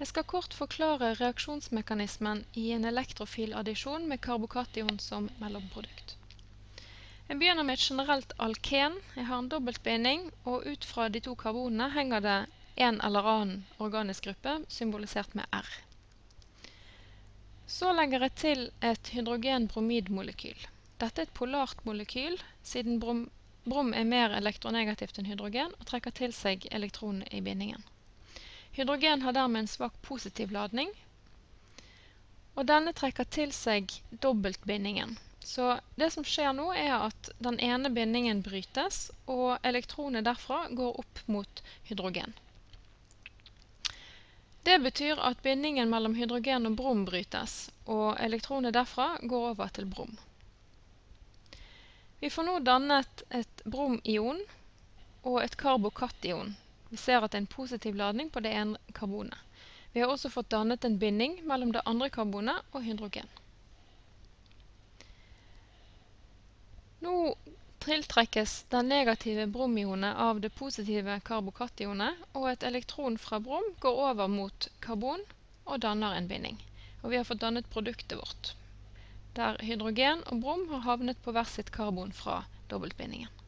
Jeg skal kort forklare reaksjonsmekanismen i en elektrofil addisjon med karbokation som mellomprodukt. Jeg begynner med et generelt alken. Jeg har en dobbeltbinding, og ut fra de to karbonene henger det en eller annen organisk gruppe, symbolisert med R. Så legger jeg til et hydrogen-bromidmolekyl. Dette er et polart molekyl, siden brom, brom er mer elektronegativt enn hydrogen og trekker til seg elektronene i bindingen. Hydrogen har dermed en svak positiv ladning, og denne trekker til seg dobbeltbindingen. Så det som skjer nå, er at den ene bindingen brytes, og elektronet derfra går opp mot hydrogen. Det betyr at bindingen mellom hydrogen og brom brytes, og elektronet derfra går over til brom. Vi får nå dannet et bromion og et karbokation, vi ser at det er en positiv ladning på det ene karbonet. Vi har også fått dannet en binding mellom det andre karbonet og hydrogen. Nå tiltrekkes den negative bromionet av det positive karbokationet, og et elektron fra brom går over mot karbon og danner en binding. Og vi har fått dannet produktet vårt, der hydrogen og brom har havnet på hver sitt karbon fra dobbeltbindingen.